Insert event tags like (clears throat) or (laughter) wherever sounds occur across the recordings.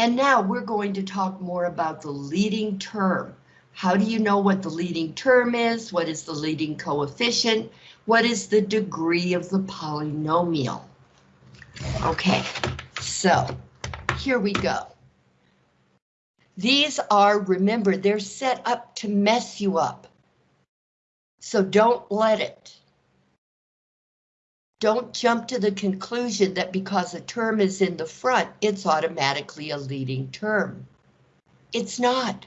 And now we're going to talk more about the leading term. How do you know what the leading term is? What is the leading coefficient? What is the degree of the polynomial? Okay, so here we go. These are, remember, they're set up to mess you up. So don't let it. Don't jump to the conclusion that because a term is in the front, it's automatically a leading term. It's not.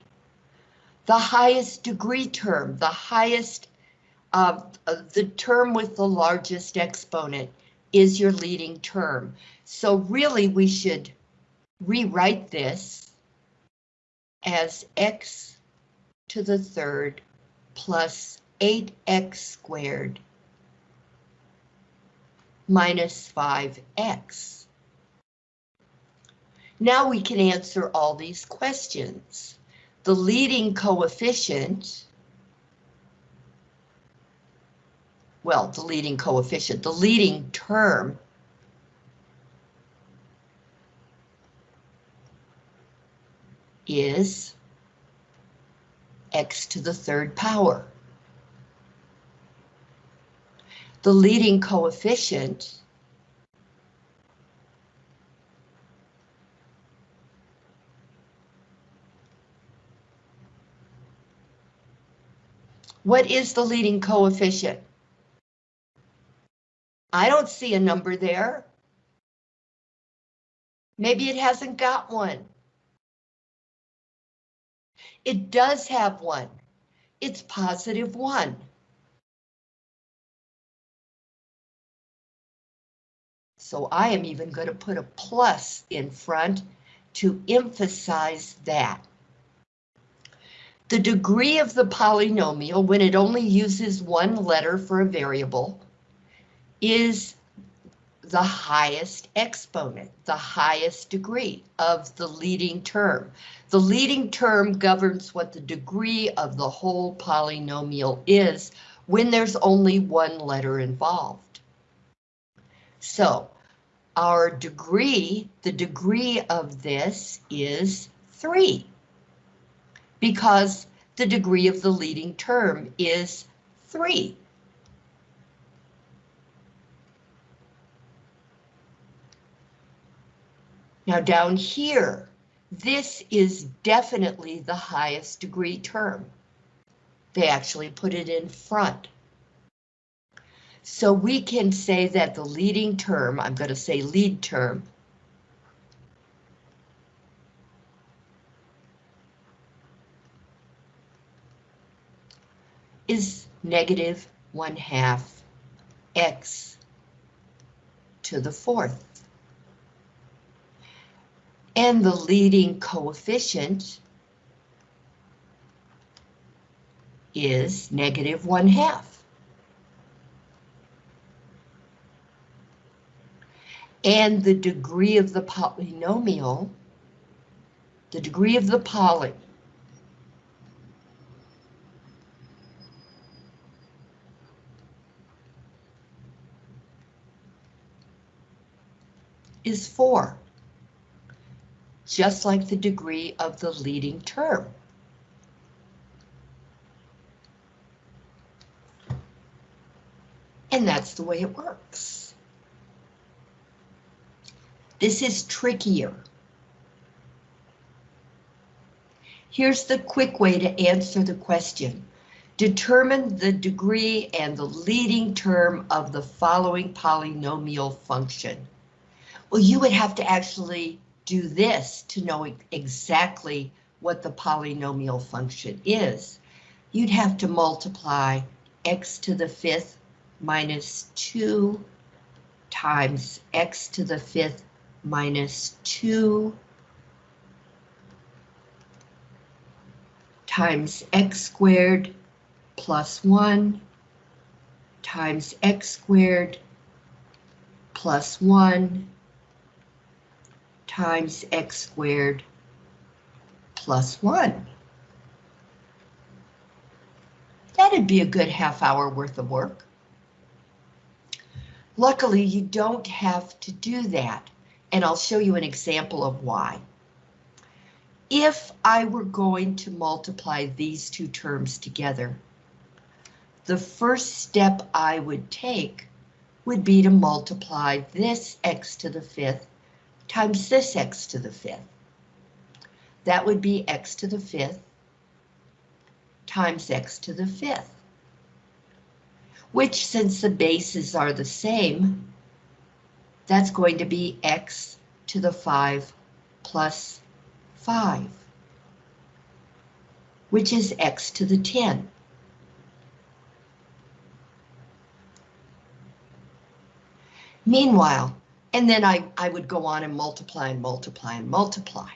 The highest degree term, the highest, uh, uh, the term with the largest exponent is your leading term. So really we should rewrite this as x to the third plus 8x squared minus 5x. Now we can answer all these questions. The leading coefficient, well, the leading coefficient, the leading term is x to the third power. The leading coefficient What is the leading coefficient? I don't see a number there. Maybe it hasn't got one. It does have one. It's positive one. So I am even going to put a plus in front to emphasize that. The degree of the polynomial, when it only uses one letter for a variable, is the highest exponent, the highest degree of the leading term. The leading term governs what the degree of the whole polynomial is when there's only one letter involved. So our degree, the degree of this is 3 because the degree of the leading term is 3. Now down here, this is definitely the highest degree term. They actually put it in front. So we can say that the leading term, I'm going to say lead term, is negative 1 half x to the fourth and the leading coefficient is negative one half. And the degree of the polynomial, the degree of the poly, is 4 just like the degree of the leading term. And that's the way it works. This is trickier. Here's the quick way to answer the question. Determine the degree and the leading term of the following polynomial function. Well, you would have to actually do this to know exactly what the polynomial function is. You'd have to multiply x to the fifth minus 2 times x to the fifth minus 2 times x squared plus 1 times x squared plus 1 times x squared plus 1. That'd be a good half hour worth of work. Luckily, you don't have to do that, and I'll show you an example of why. if I were going to multiply these two terms together, the first step I would take would be to multiply this x to the fifth times this x to the fifth. That would be x to the fifth times x to the fifth, which since the bases are the same, that's going to be x to the 5 plus 5, which is x to the 10. Meanwhile, and then I, I would go on and multiply and multiply and multiply.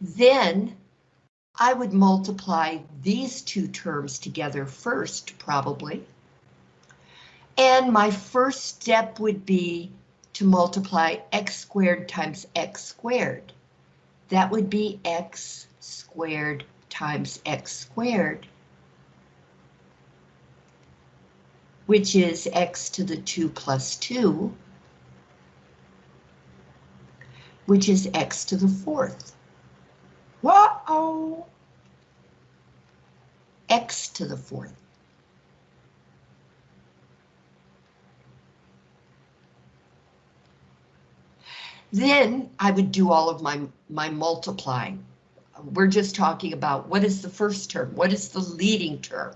Then I would multiply these two terms together first, probably. And my first step would be to multiply x squared times x squared. That would be x squared times x squared, which is x to the 2 plus 2, which is x to the fourth. Whoa! X to the fourth. Then I would do all of my, my multiplying. We're just talking about what is the first term? What is the leading term?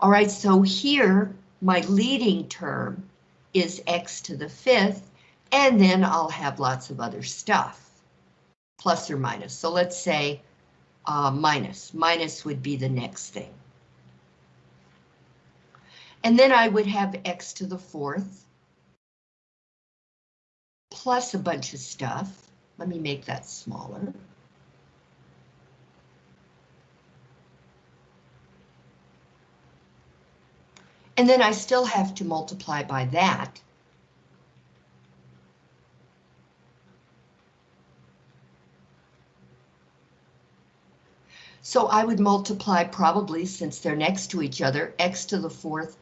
All right, so here my leading term is x to the fifth, and then I'll have lots of other stuff, plus or minus. So let's say uh, minus. Minus would be the next thing. And then I would have x to the fourth, plus a bunch of stuff. Let me make that smaller. And then I still have to multiply by that. So I would multiply probably, since they're next to each other, x to the fourth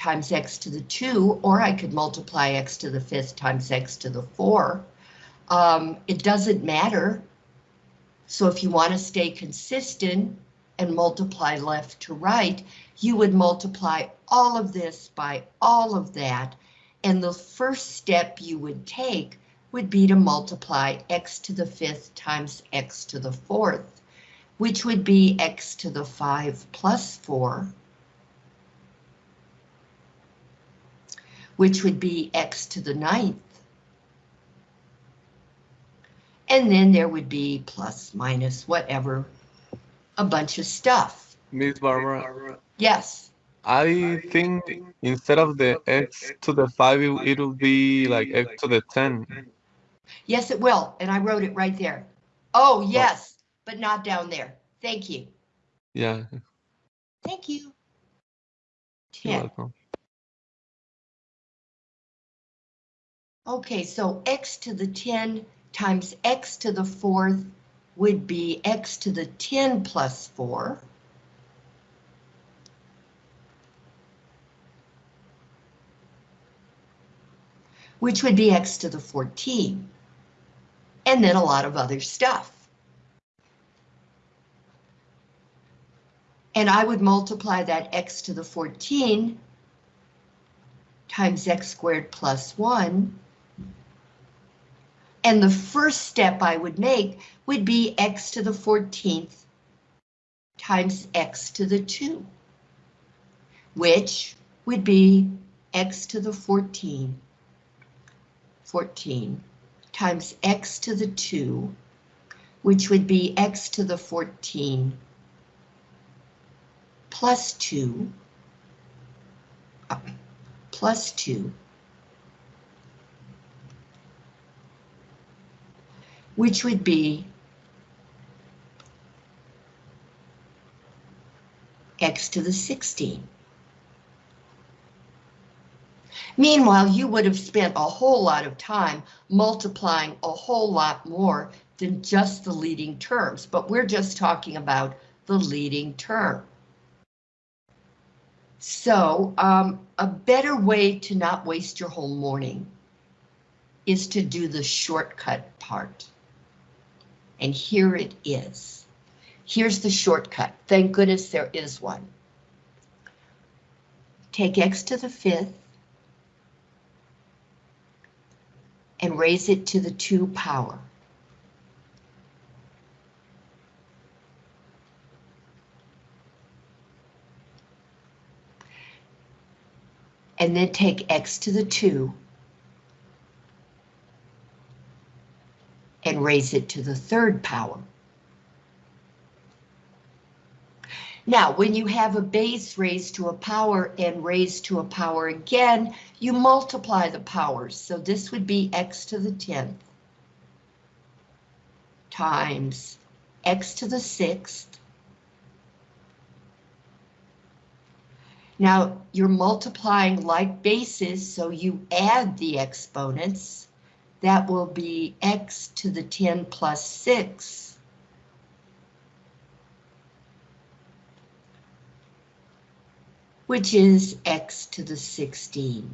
times x to the 2, or I could multiply x to the 5th times x to the 4. Um, it doesn't matter. So if you want to stay consistent and multiply left to right, you would multiply all of this by all of that, and the first step you would take would be to multiply x to the 5th times x to the 4th, which would be x to the 5 plus 4, which would be x to the ninth. And then there would be plus, minus, whatever, a bunch of stuff. Miss Barbara. Yes. I think instead of the x to the 5, it, it'll be like x to the 10. Yes, it will, and I wrote it right there. Oh, yes, but not down there. Thank you. Yeah, Thank you. you're welcome. Okay, so x to the 10 times x to the fourth would be x to the 10 plus 4. Which would be x to the 14. And then a lot of other stuff. And I would multiply that x to the 14 times x squared plus 1 and the first step I would make would be x to the 14th times x to the 2, which would be x to the 14, 14 times x to the 2, which would be x to the 14 plus 2, uh, plus 2, which would be x to the 16. Meanwhile, you would have spent a whole lot of time multiplying a whole lot more than just the leading terms, but we're just talking about the leading term. So um, a better way to not waste your whole morning is to do the shortcut part. And here it is. Here's the shortcut. Thank goodness there is one. Take x to the fifth and raise it to the 2 power. And then take x to the 2 and raise it to the third power. Now, when you have a base raised to a power and raised to a power again, you multiply the powers. So this would be x to the 10th times x to the 6th. Now, you're multiplying like bases, so you add the exponents. That will be x to the 10 plus 6 which is x to the 16.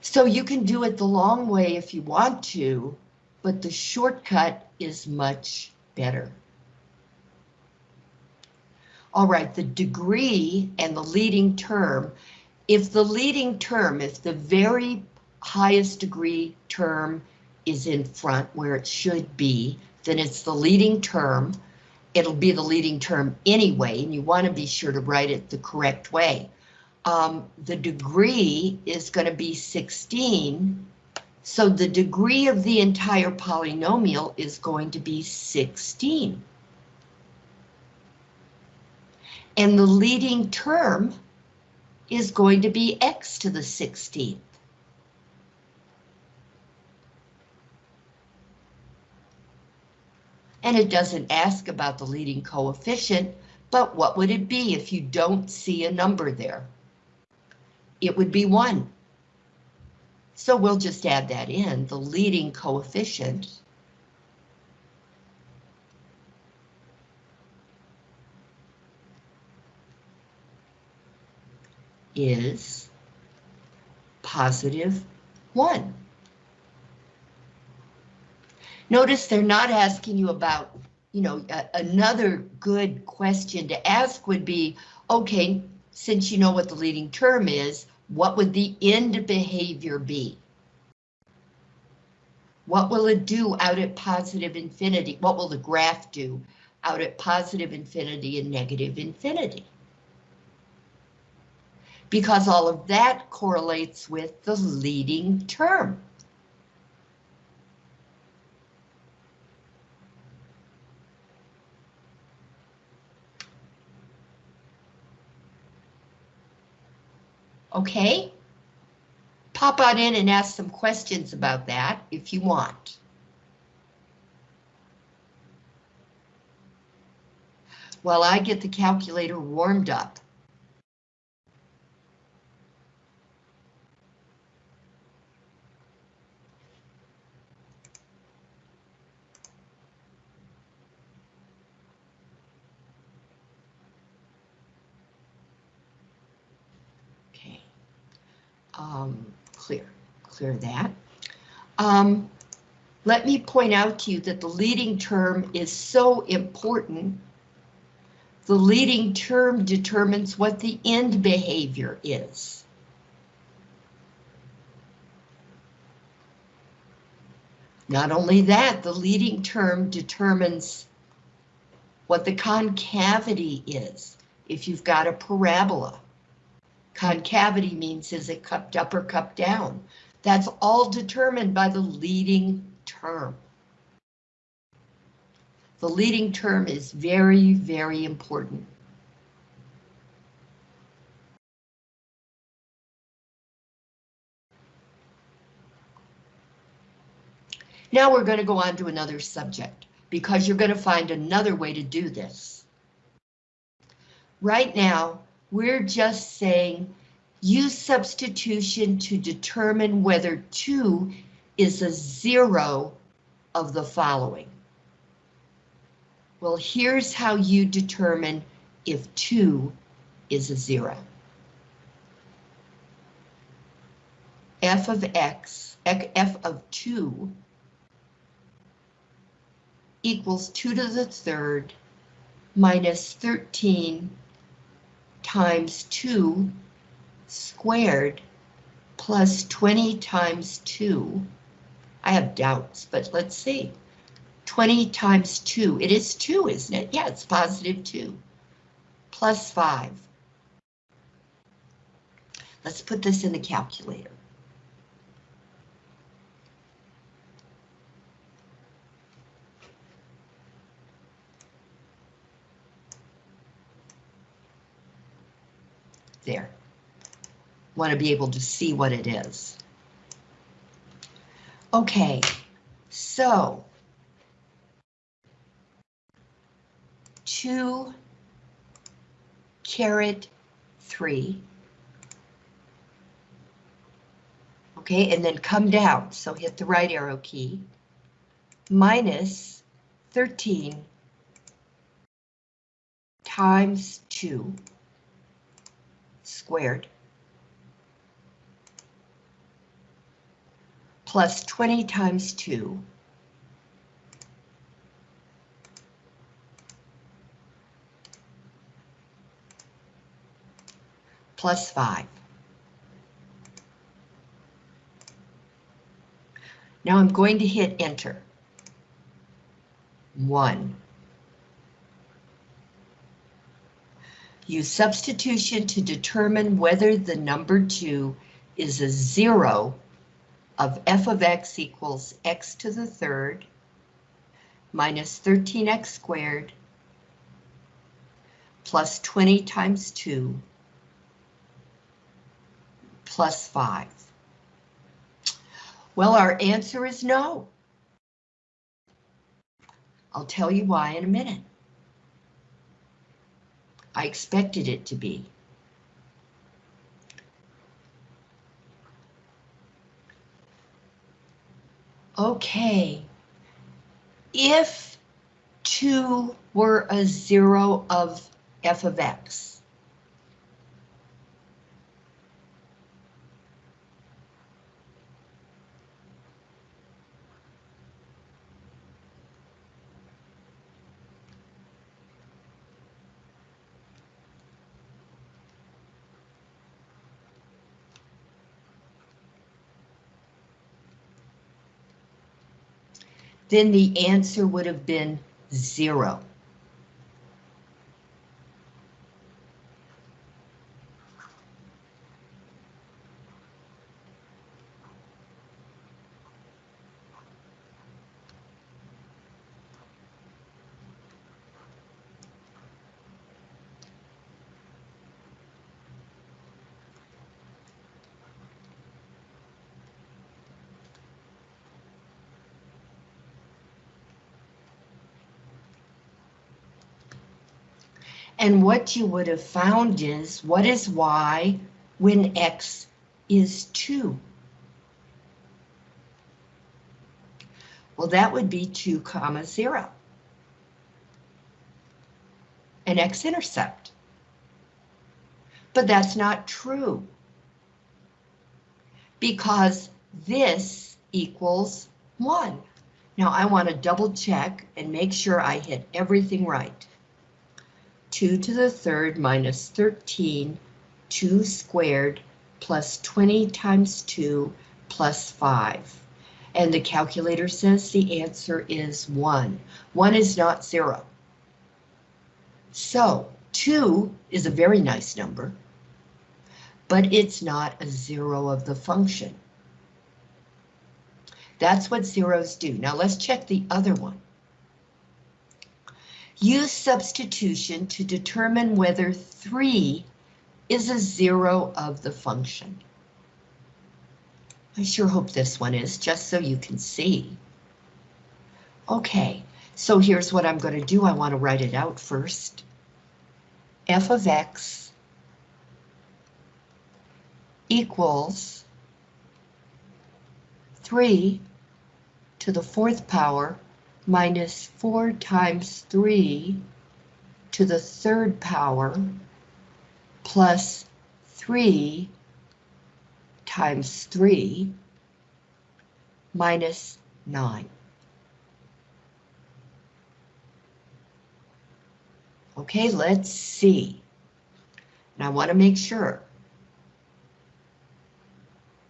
So you can do it the long way if you want to, but the shortcut is much better. All right, the degree and the leading term. If the leading term, if the very highest degree term is in front where it should be, then it's the leading term. It'll be the leading term anyway, and you want to be sure to write it the correct way. Um, the degree is going to be 16, so the degree of the entire polynomial is going to be 16. And the leading term is going to be x to the 16th. and it doesn't ask about the leading coefficient, but what would it be if you don't see a number there? It would be 1. So we'll just add that in, the leading coefficient. Is positive 1. Notice they're not asking you about, you know, another good question to ask would be, okay, since you know what the leading term is, what would the end behavior be? What will it do out at positive infinity? What will the graph do out at positive infinity and negative infinity? Because all of that correlates with the leading term. Okay? Pop on in and ask some questions about that if you want. While I get the calculator warmed up. Um, clear, clear that. Um, let me point out to you that the leading term is so important. The leading term determines what the end behavior is. Not only that, the leading term determines what the concavity is if you've got a parabola. Concavity means is it cupped up or cupped down? That's all determined by the leading term. The leading term is very, very important. Now we're going to go on to another subject because you're going to find another way to do this. Right now, we're just saying use substitution to determine whether 2 is a zero of the following. Well, here's how you determine if 2 is a zero. f of x, f of 2 equals 2 to the third minus 13 times 2 squared plus 20 times 2. I have doubts, but let's see. 20 times 2, it is 2, isn't it? Yeah, it's positive 2. Plus 5. Let's put this in the calculator. There. Want to be able to see what it is. Okay, so. Two caret three. Okay, and then come down, so hit the right arrow key. Minus 13 times 2 squared plus 20 times 2 plus 5. Now I'm going to hit enter. 1. Use substitution to determine whether the number 2 is a 0 of f of x equals x to the third minus 13x squared plus 20 times 2 plus 5. Well, our answer is no. I'll tell you why in a minute. I expected it to be. Okay. If 2 were a 0 of f of x, then the answer would have been 0. And what you would have found is, what is y when x is 2? Well, that would be 2 comma 0. An x-intercept. But that's not true. Because this equals 1. Now I want to double check and make sure I hit everything right. 2 to the third minus 13, 2 squared plus 20 times 2 plus 5. And the calculator says the answer is 1. 1 is not 0. So 2 is a very nice number, but it's not a 0 of the function. That's what zeros do. Now let's check the other one. Use substitution to determine whether 3 is a zero of the function. I sure hope this one is, just so you can see. Okay, so here's what I'm going to do. I want to write it out first. f of x equals 3 to the fourth power minus 4 times 3 to the third power plus 3 times 3 minus 9. Okay, let's see. And I want to make sure.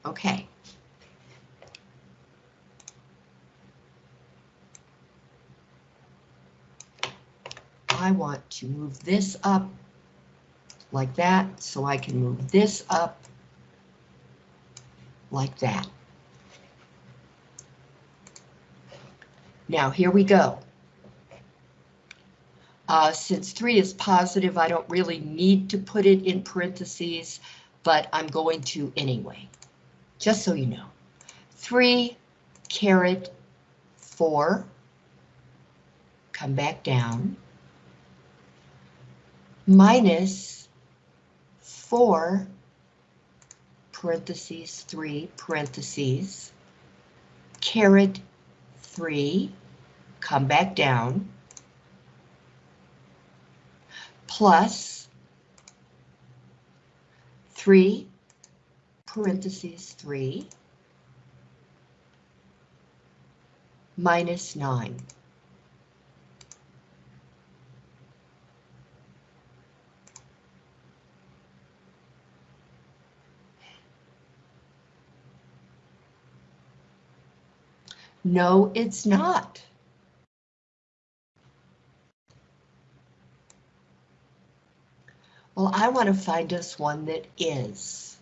Okay. I want to move this up like that, so I can move this up like that. Now, here we go. Uh, since 3 is positive, I don't really need to put it in parentheses, but I'm going to anyway, just so you know. 3 caret 4, come back down, minus 4 parentheses 3 parentheses caret 3 come back down plus 3 parentheses 3 minus 9. No, it's not. Well, I want to find us one that is.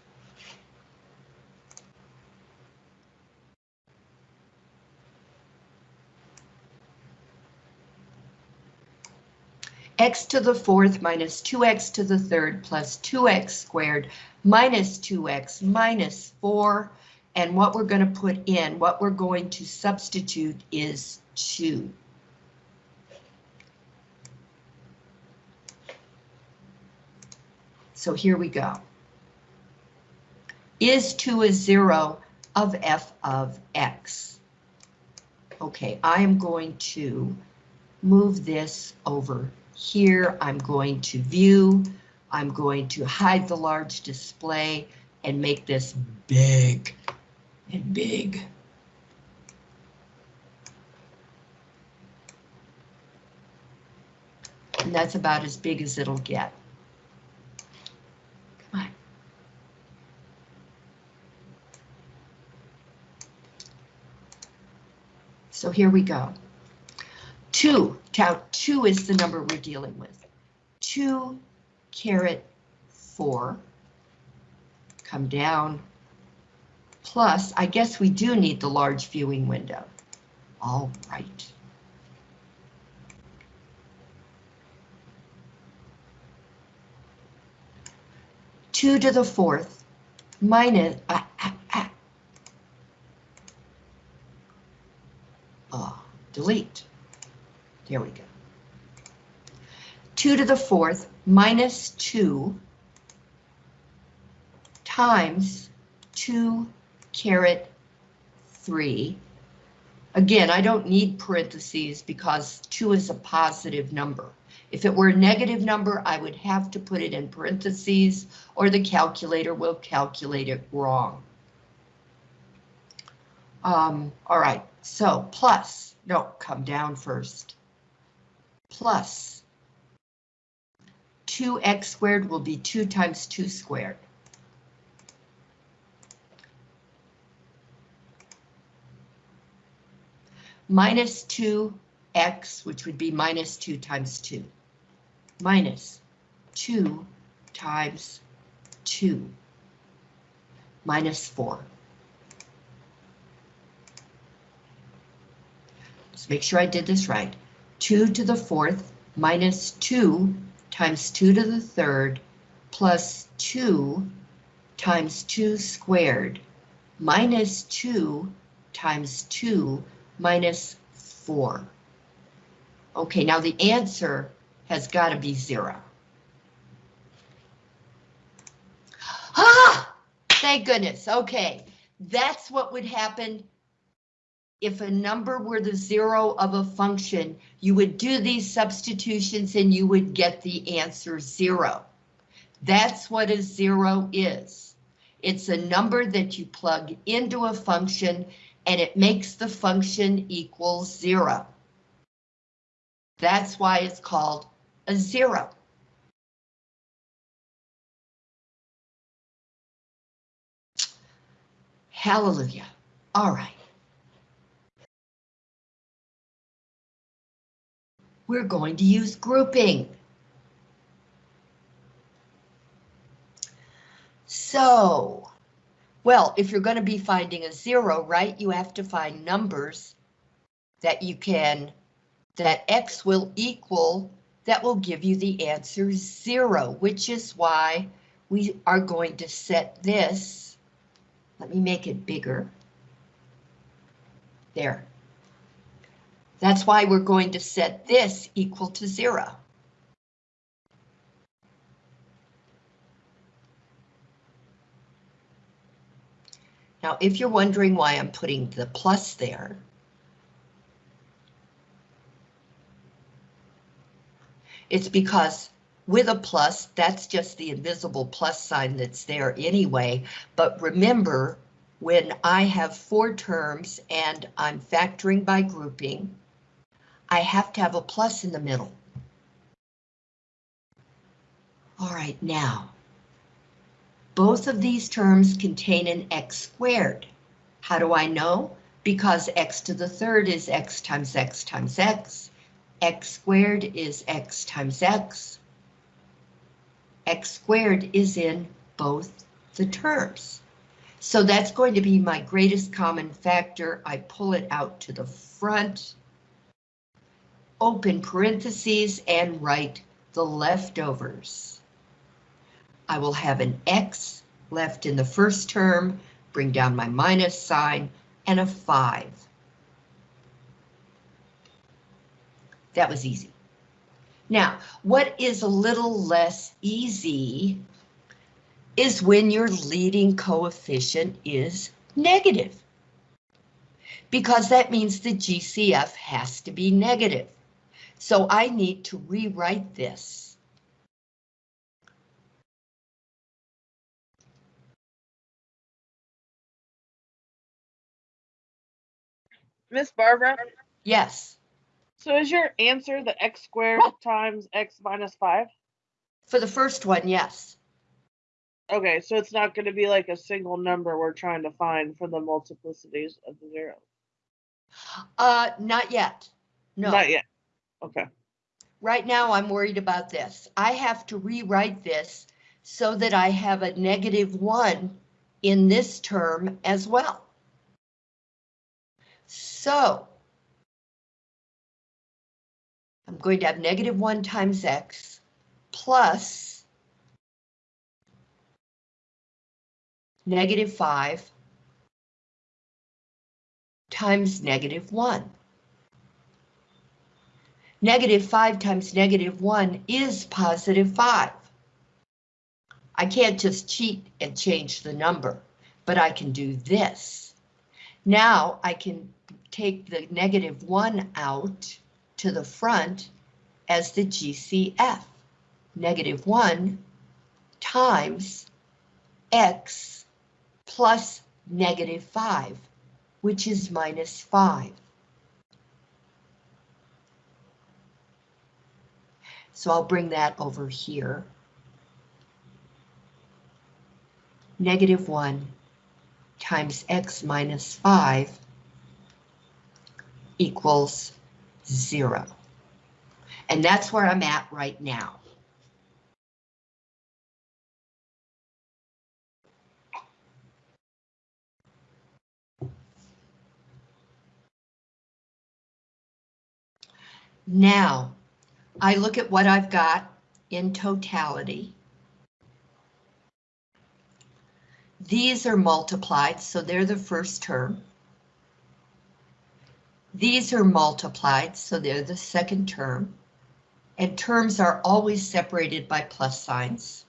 x to the fourth minus 2x to the third plus 2x squared minus 2x minus 4. And what we're going to put in, what we're going to substitute is 2. So here we go. Is 2 a 0 of f of x? Okay, I am going to move this over here. I'm going to view. I'm going to hide the large display and make this big and big. And that's about as big as it'll get. Come on. So here we go. Two, now two is the number we're dealing with. Two caret four, come down, plus, I guess we do need the large viewing window. All right. Two to the fourth minus, ah, ah, ah. Oh, delete. There we go. 2 to the fourth minus 2 times 2 caret 3. Again, I don't need parentheses because 2 is a positive number. If it were a negative number, I would have to put it in parentheses or the calculator will calculate it wrong. Um, all right, so plus, no, come down first plus 2x squared will be 2 times 2 squared. Minus 2x, which would be minus 2 times 2. Minus 2 times 2. Minus 4. Let's make sure I did this right. 2 to the fourth minus 2 times 2 to the third plus 2 times 2 squared minus 2 times 2 minus 4. Okay, now the answer has got to be 0. Ah! Thank goodness. Okay, that's what would happen if a number were the zero of a function, you would do these substitutions and you would get the answer zero. That's what a zero is. It's a number that you plug into a function and it makes the function equal zero. That's why it's called a zero. Hallelujah. All right. We're going to use grouping. So, well, if you're going to be finding a zero, right, you have to find numbers that you can, that X will equal, that will give you the answer zero, which is why we are going to set this. Let me make it bigger. There. That's why we're going to set this equal to zero. Now, if you're wondering why I'm putting the plus there, it's because with a plus, that's just the invisible plus sign that's there anyway. But remember, when I have four terms and I'm factoring by grouping, I have to have a plus in the middle. All right, now, both of these terms contain an x squared. How do I know? Because x to the third is x times x times x. x squared is x times x. x squared is in both the terms. So that's going to be my greatest common factor. I pull it out to the front, open parentheses, and write the leftovers. I will have an X left in the first term, bring down my minus sign, and a 5. That was easy. Now, what is a little less easy is when your leading coefficient is negative. Because that means the GCF has to be negative. So I need to rewrite this. Miss Barbara, Yes, so is your answer the x squared times x minus five? for the first one, yes. Okay, so it's not going to be like a single number we're trying to find for the multiplicities of the zero. Uh, not yet. No, Not yet. Okay. right now I'm worried about this. I have to rewrite this so that I have a negative one in this term as well. So I'm going to have negative one times x plus negative five times negative one. Negative 5 times negative 1 is positive 5. I can't just cheat and change the number, but I can do this. Now I can take the negative 1 out to the front as the GCF. Negative 1 times x plus negative 5, which is minus 5. So I'll bring that over here. Negative 1 times x minus 5 equals 0. And that's where I'm at right now. Now, I look at what I've got in totality. These are multiplied, so they're the first term. These are multiplied, so they're the second term. And terms are always separated by plus signs.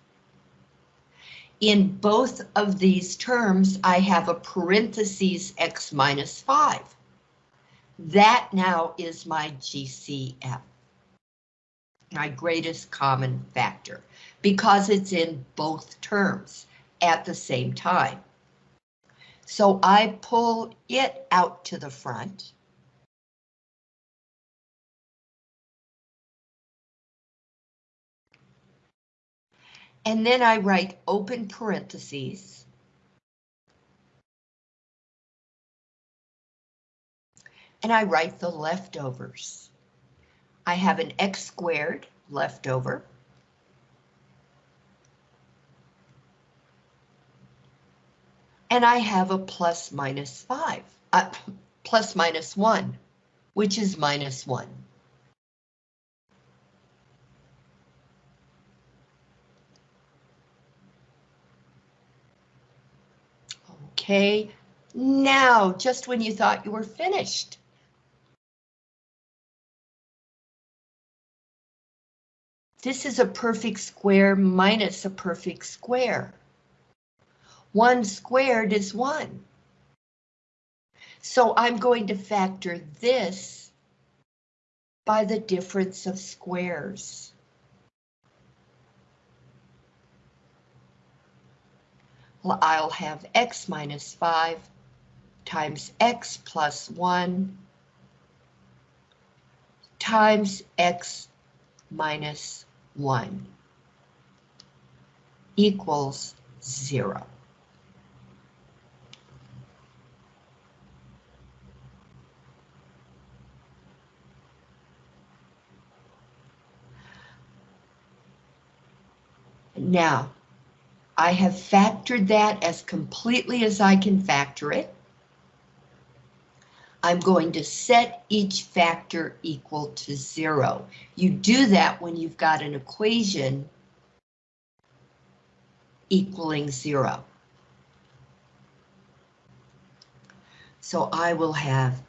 In both of these terms, I have a parentheses x minus 5. That now is my GCF. my greatest common factor, because it's in both terms at the same time. So I pull it out to the front. And then I write open parentheses. And I write the leftovers. I have an x squared left over. And I have a plus minus 5, uh, (laughs) plus minus 1, which is minus 1. Okay, now, just when you thought you were finished. This is a perfect square minus a perfect square. 1 squared is 1. So I'm going to factor this by the difference of squares. I'll have x minus 5 times x plus 1 times x minus 1 equals 0. Now, I have factored that as completely as I can factor it. I'm going to set each factor equal to zero. You do that when you've got an equation equaling zero. So I will have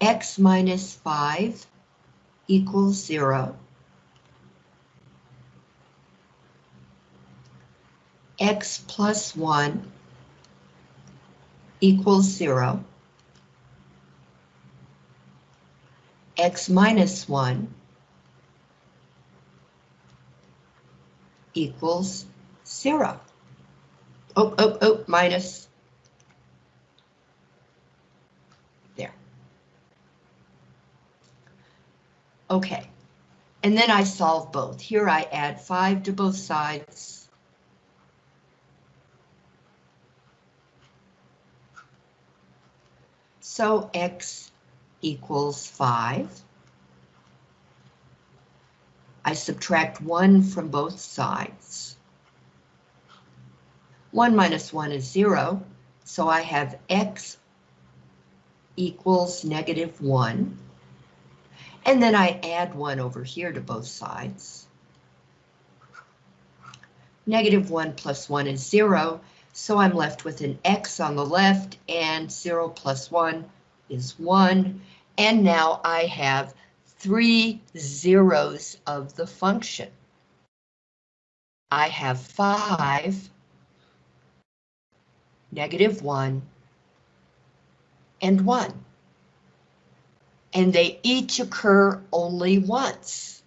x minus 5 equals 0. X plus 1 equals 0. x minus 1 equals 0. Oh, oh, oh, minus. There. Okay. And then I solve both. Here I add 5 to both sides. So x equals 5. I subtract 1 from both sides. 1 minus 1 is 0, so I have x equals negative 1. And then I add 1 over here to both sides. Negative 1 plus 1 is 0, so I'm left with an x on the left and 0 plus 1 is 1. And now I have three zeros of the function. I have 5, negative 1, and 1. And they each occur only once,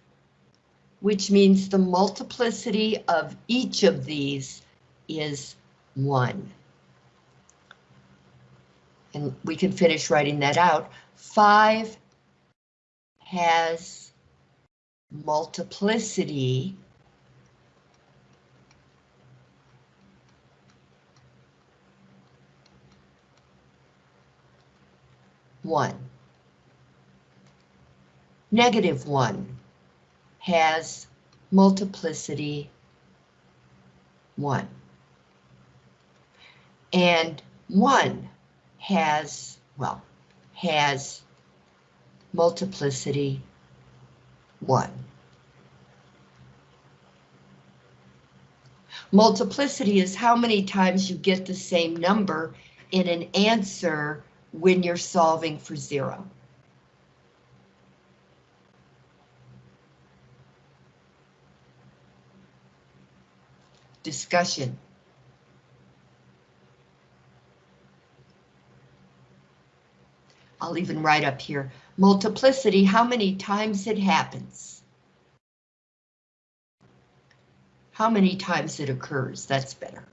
which means the multiplicity of each of these is 1. And we can finish writing that out. 5 has multiplicity one. Negative one has multiplicity one and 1 has, well, has multiplicity 1. Multiplicity is how many times you get the same number in an answer when you're solving for zero. Discussion. I'll even write up here, multiplicity, how many times it happens. How many times it occurs, that's better.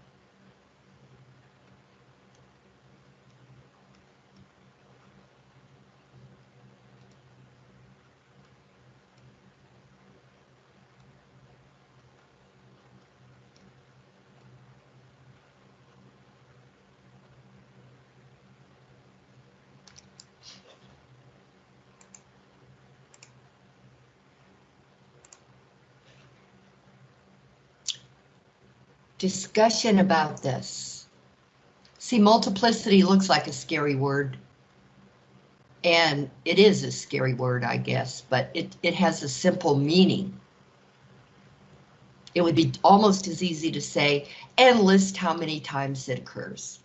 Discussion about this. See, multiplicity looks like a scary word. And it is a scary word, I guess, but it, it has a simple meaning. It would be almost as easy to say, and list how many times it occurs.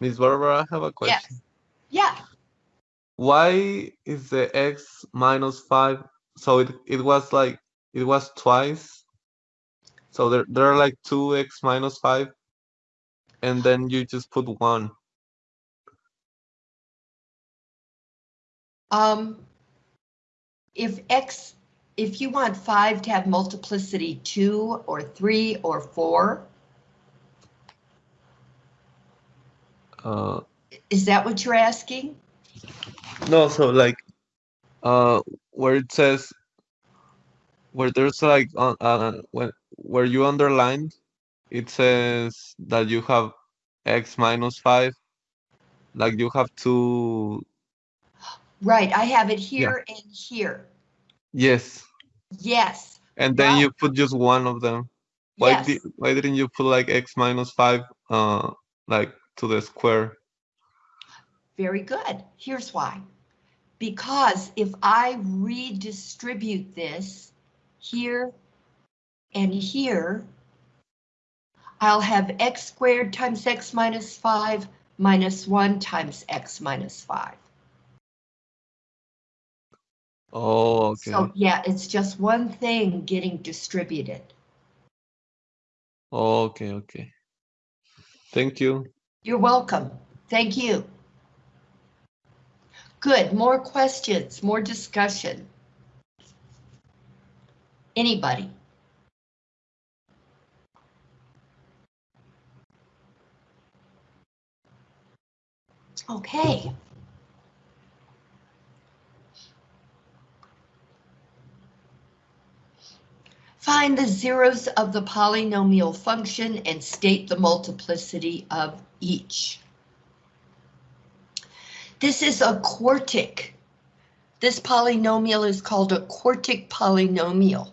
Miss Barbara, I have a question. Yes. Yeah, Why is the x minus five? So it it was like it was twice. So there there are like two x minus five, and then you just put one. um, if X, if you want five to have multiplicity two or three or four, Uh, is that what you're asking? no, so like, uh, where it says, where there's like on uh when where you underlined, it says that you have x minus five, like you have two. Right, I have it here and here. Yes, Yes, and then Wow. you put just one of them. Why yes. did why didn't you put like x minus five uh like to the square? Very good. Here's why. Because if I redistribute this here and here, I'll have x squared times x minus 5 minus 1 times x minus 5. Oh, okay. So yeah, it's just one thing getting distributed. Oh, okay, okay. Thank you. You're welcome. Thank you. Good, more questions, more discussion. Anybody? Okay. Find the zeros of the polynomial function and state the multiplicity of each. This is a quartic. This polynomial is called a quartic polynomial.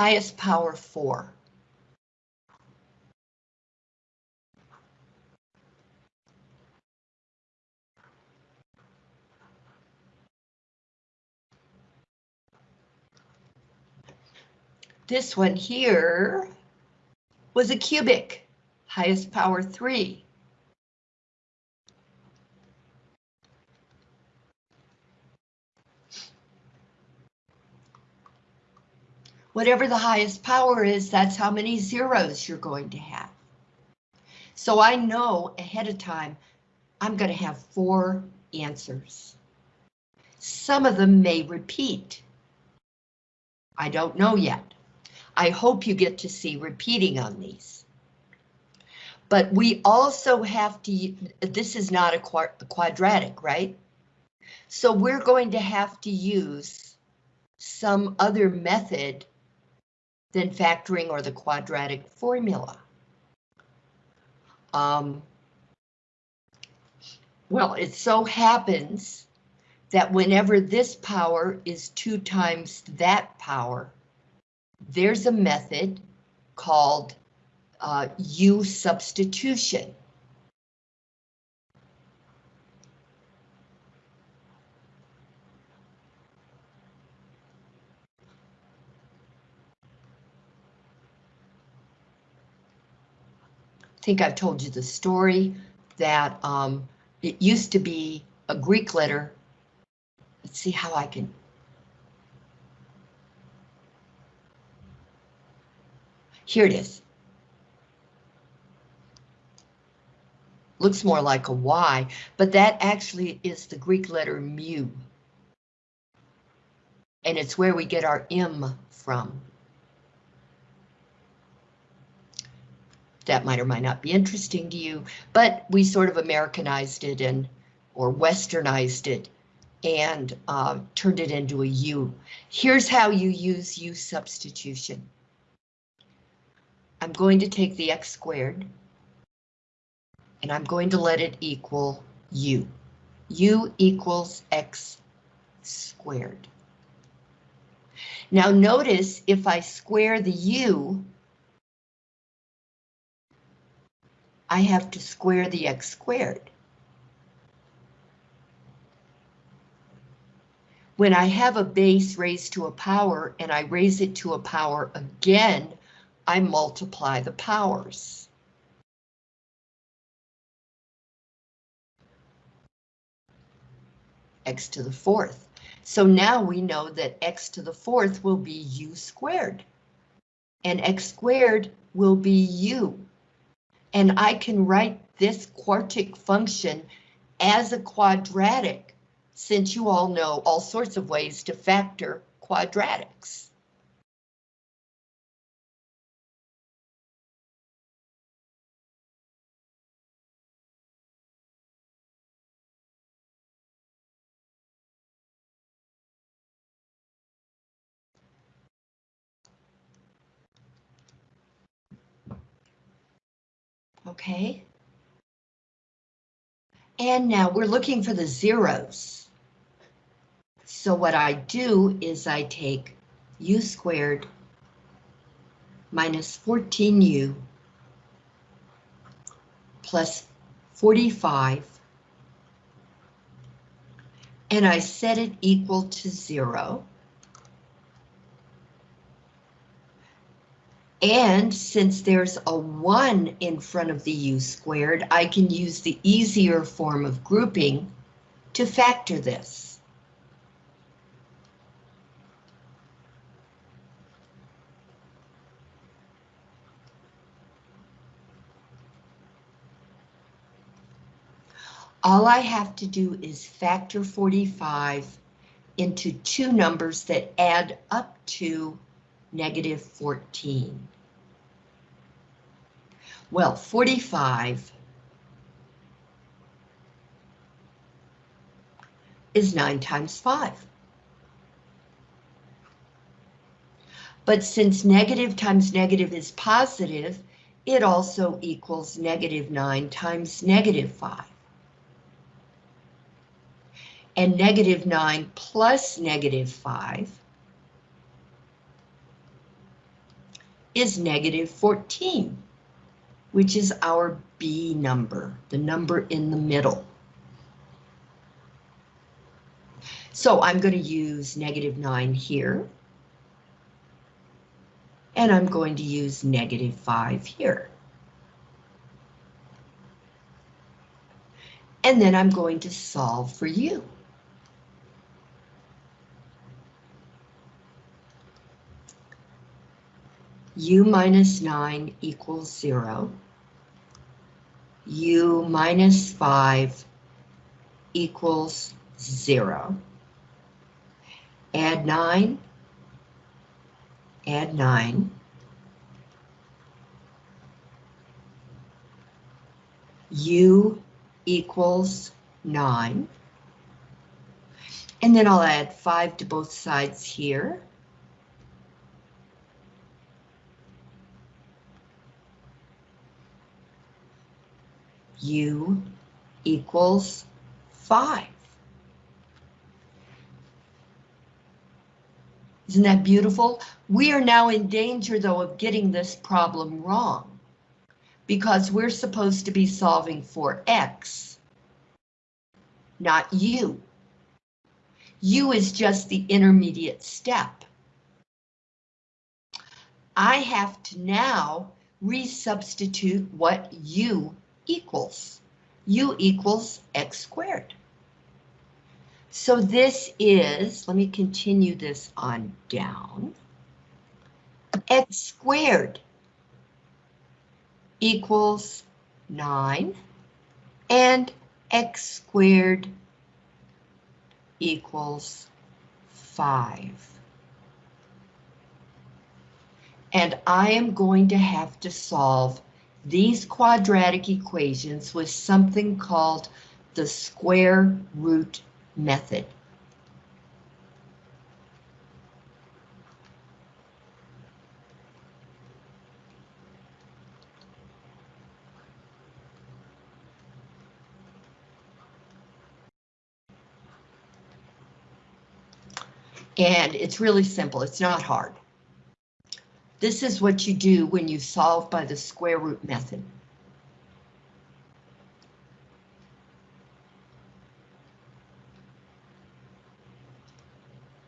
Highest power four. This one here was a cubic, highest power three. Whatever the highest power is, that's how many zeros you're going to have. So I know ahead of time, I'm going to have four answers. Some of them may repeat. I don't know yet. I hope you get to see repeating on these. But we also have to, this is not a quadratic, right? So we're going to have to use some other method than factoring or the quadratic formula. Um, well, it so happens that whenever this power is two times that power, there's a method called uh, U substitution. Think I've told you the story that um, it used to be a Greek letter. Let's see how I can Here it is. Looks more like a Y, but that actually is the Greek letter mu. And it's where we get our M from. That might or might not be interesting to you, but we sort of Americanized it and or westernized it and uh, turned it into a U. Here's how you use U substitution. I'm going to take the x squared and I'm going to let it equal U. U equals x squared. Now notice if I square the U, I have to square the x squared. When I have a base raised to a power and I raise it to a power again, I multiply the powers. x to the fourth. So now we know that x to the fourth will be u squared. And x squared will be u. And I can write this quartic function as a quadratic, since you all know all sorts of ways to factor quadratics. Okay. And now we're looking for the zeros. So what I do is I take u squared minus 14u plus 45 and I set it equal to zero. And since there's a 1 in front of the u squared, I can use the easier form of grouping to factor this. All I have to do is factor 45 into two numbers that add up to negative 14. Well, 45 is 9 times 5. But since negative times negative is positive, it also equals negative 9 times negative 5. And negative 9 plus negative 5 is negative 14, which is our B number, the number in the middle. So I'm going to use negative 9 here. And I'm going to use negative 5 here. And then I'm going to solve for u. u minus 9 equals 0. u minus 5 equals 0. Add 9. Add 9. u equals 9. And then I'll add 5 to both sides here. U equals 5. Isn't that beautiful? We are now in danger, though, of getting this problem wrong because we're supposed to be solving for x, not u. u is just the intermediate step. I have to now resubstitute what u equals. u equals x squared. So this is, let me continue this on down, x squared equals 9 and x squared equals 5. And I am going to have to solve these quadratic equations with something called the square root method. And it's really simple, it's not hard. This is what you do when you solve by the square root method.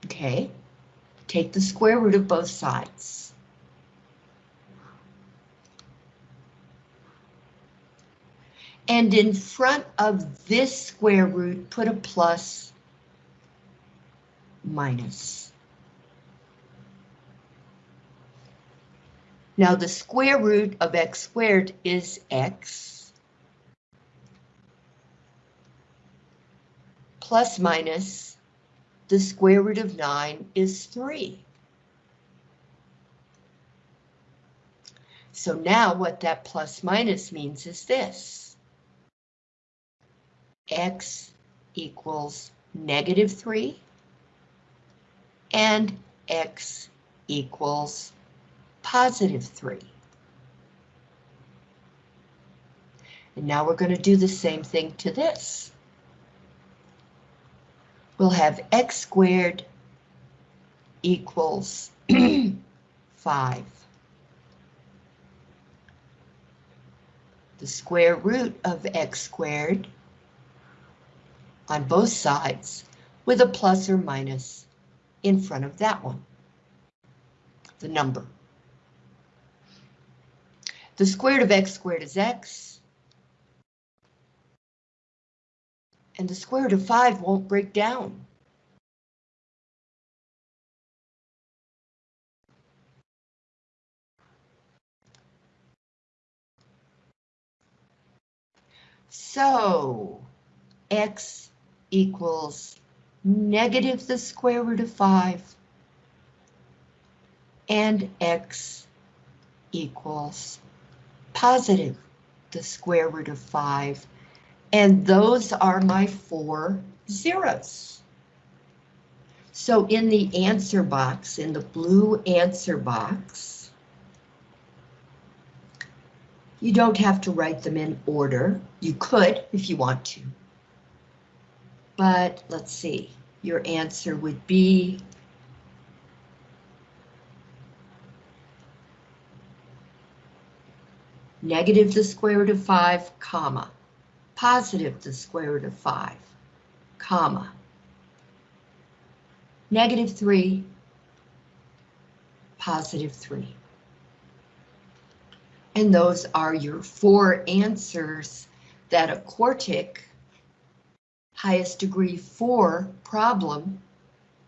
Okay, take the square root of both sides. And in front of this square root, put a plus minus. Now the square root of x squared is x. Plus minus the square root of 9 is 3. So now what that plus minus means is this. x equals negative 3 and x equals positive 3. And now we're going to do the same thing to this. We'll have x squared equals (clears throat) 5. The square root of x squared on both sides with a plus or minus in front of that one, the number. The square root of x squared is x. And the square root of 5 won't break down. So, x equals negative the square root of 5 and x equals positive the square root of 5. And those are my four zeros. So in the answer box, in the blue answer box, you don't have to write them in order. You could if you want to. But let's see, your answer would be negative the square root of 5, comma, positive the square root of 5, comma, negative 3, positive 3. And those are your four answers that a quartic highest degree 4 problem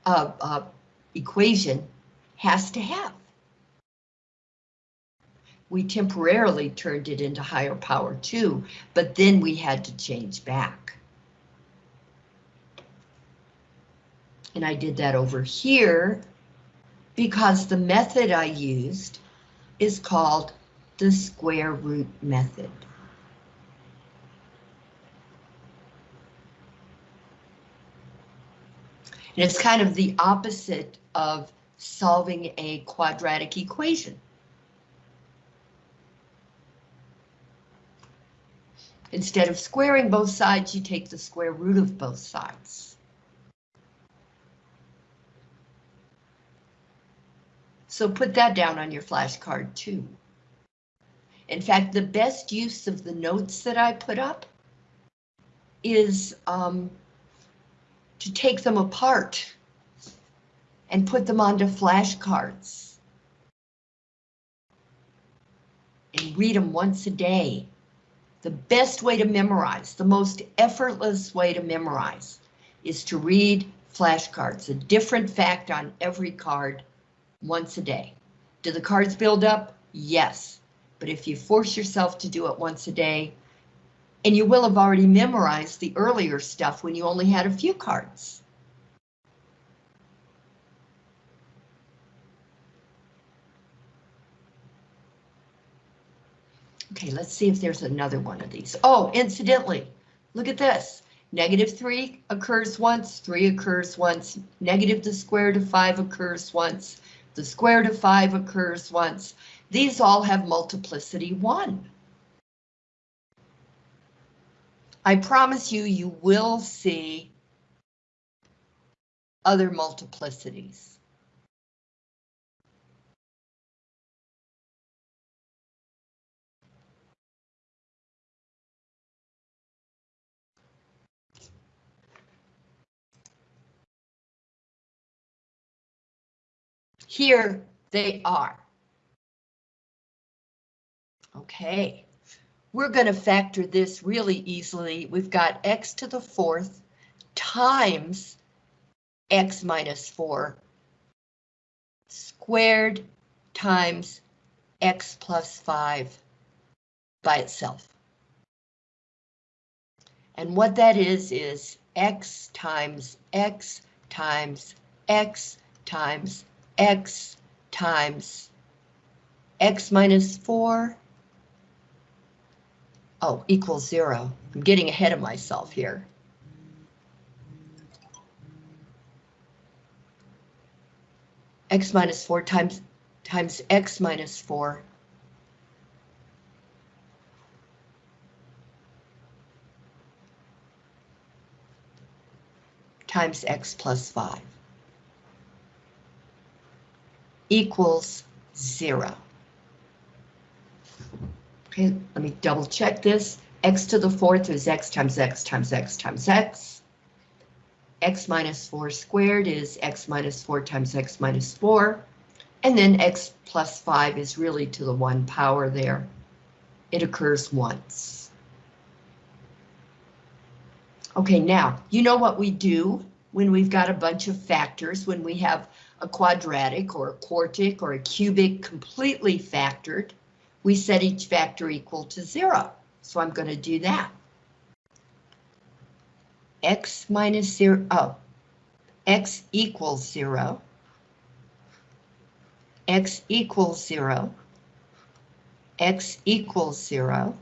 uh, uh, equation has to have we temporarily turned it into higher power two, but then we had to change back. And I did that over here because the method I used is called the square root method. And it's kind of the opposite of solving a quadratic equation. Instead of squaring both sides, you take the square root of both sides. So put that down on your flashcard too. In fact, the best use of the notes that I put up is um, to take them apart and put them onto flashcards. And read them once a day the best way to memorize, the most effortless way to memorize is to read flashcards, a different fact on every card once a day. Do the cards build up? Yes, But if you force yourself to do it once a day, and you will have already memorized the earlier stuff when you only had a few cards. Okay, let's see if there's another one of these. Oh, incidentally, look at this. Negative 3 occurs once, 3 occurs once, negative the square root of 5 occurs once, the square root of 5 occurs once. These all have multiplicity 1. I promise you, you will see other multiplicities. Here they are. Okay, we're going to factor this really easily. We've got x to the fourth times x minus 4 squared times x plus 5 by itself. And what that is, is x times x times x times x times x minus 4 Oh, equals zero. I'm getting ahead of myself here. X minus four times, times X minus four. Times X plus five. Equals zero. Okay, let me double check this. x to the fourth is x times x times x times x. x minus 4 squared is x minus 4 times x minus 4. And then x plus 5 is really to the 1 power there. It occurs once. Okay, now, you know what we do when we've got a bunch of factors, when we have a quadratic or a quartic or a cubic completely factored we set each factor equal to zero. So I'm going to do that. X minus zero, oh, X equals zero. X equals zero. X equals zero.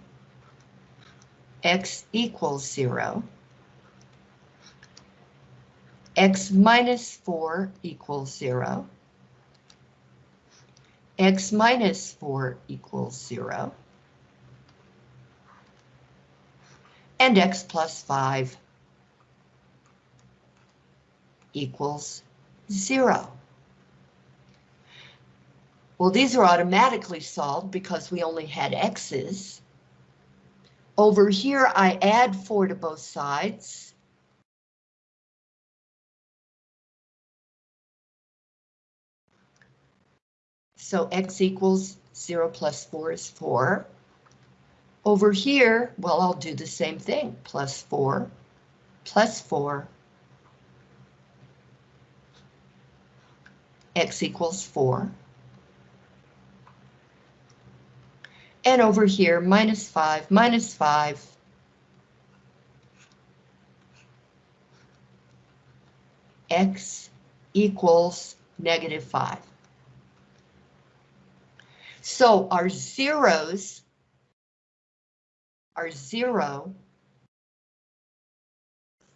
X equals zero. X minus four equals zero x minus 4 equals 0. And x plus 5 equals 0. Well, these are automatically solved because we only had x's. Over here, I add 4 to both sides. So x equals 0 plus 4 is 4. Over here, well, I'll do the same thing. Plus 4, plus 4. x equals 4. And over here, minus 5, minus 5. x equals negative 5. So our zeros are zero,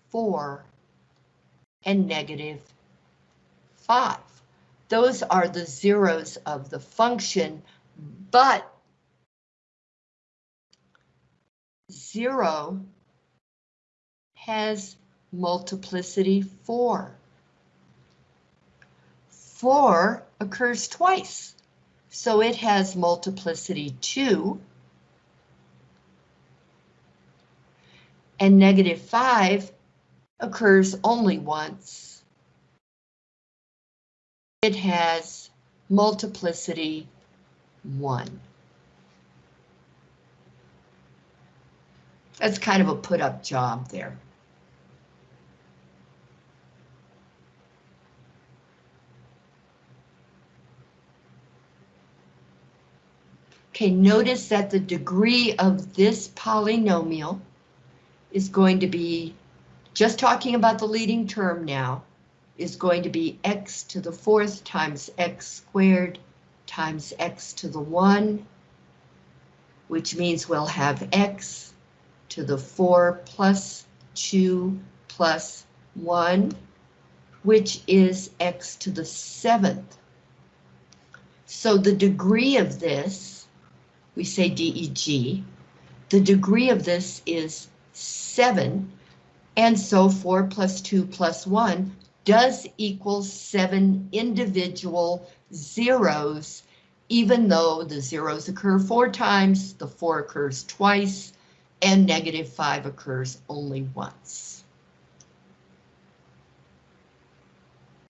four, and negative five. Those are the zeros of the function, but zero has multiplicity four. Four occurs twice. So it has multiplicity 2. And negative 5 occurs only once. It has multiplicity 1. That's kind of a put up job there. Okay, notice that the degree of this polynomial is going to be, just talking about the leading term now, is going to be x to the fourth times x squared times x to the 1, which means we'll have x to the 4 plus 2 plus 1, which is x to the 7th. So the degree of this, we say DEG, the degree of this is 7, and so 4 plus 2 plus 1 does equal 7 individual zeros, even though the zeros occur four times, the 4 occurs twice, and negative 5 occurs only once.